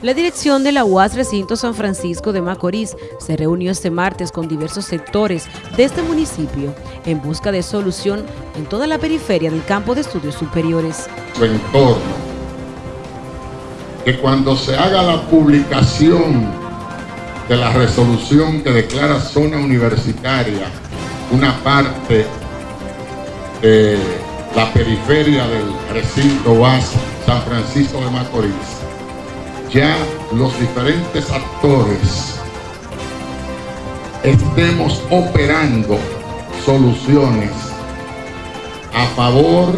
La dirección de la UAS Recinto San Francisco de Macorís se reunió este martes con diversos sectores de este municipio en busca de solución en toda la periferia del campo de estudios superiores. Su entorno, que cuando se haga la publicación de la resolución que declara zona universitaria una parte de la periferia del recinto UAS San Francisco de Macorís, ya los diferentes actores estemos operando soluciones a favor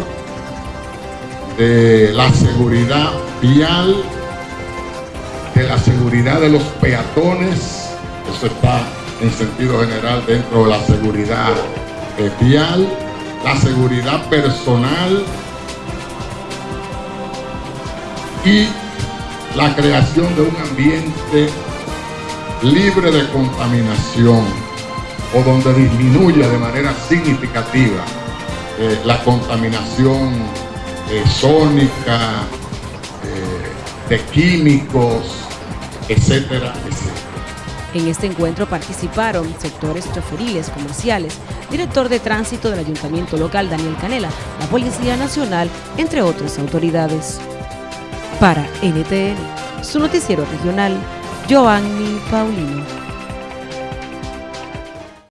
de la seguridad vial, de la seguridad de los peatones, eso está en sentido general dentro de la seguridad eh, vial, la seguridad personal y la creación de un ambiente libre de contaminación o donde disminuya de manera significativa eh, la contaminación eh, sónica, eh, de químicos, etcétera. En este encuentro participaron sectores choferiles, comerciales, director de tránsito del Ayuntamiento Local Daniel Canela, la Policía Nacional, entre otras autoridades. Para NTN, su noticiero regional, Joanny Paulino.